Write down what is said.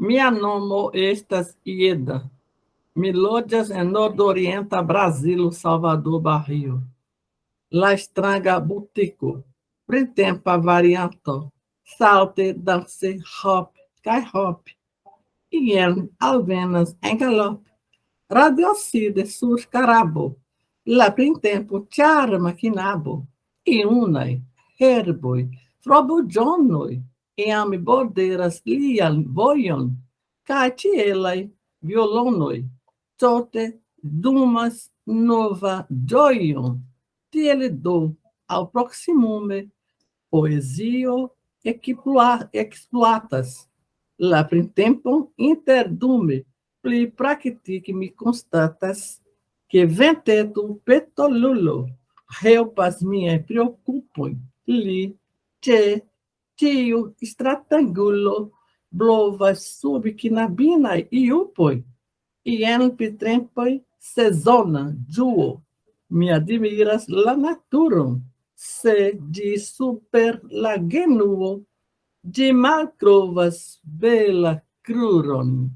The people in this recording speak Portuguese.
Mia nomo estas Ieda. Mi loĝas en nordorienta Brazilo, Salvador Barrio. La stranga butiko, printempa varianto, salte, danse, hop, kaj hop. Ien alvenas en galope. Radiocide sur carabo, la printempo charma kinabo, iunaj herboj, frobuĝonoj, iam borderas lian vojon, kaj ĉielaj violonoj, tote dumas nova ĝojon. Tiel do ao proximume poesio exploatas la printempon interdume pli praktike mi constatas que venteto petolulo helpas miaj preokupoj li ĉe tiu stratangulo blovas sub quinabinai iupoi, ien pitrempoi sezona juo. Mi admiras la naturon, se di super la genuo, di maltrovas bela cruron.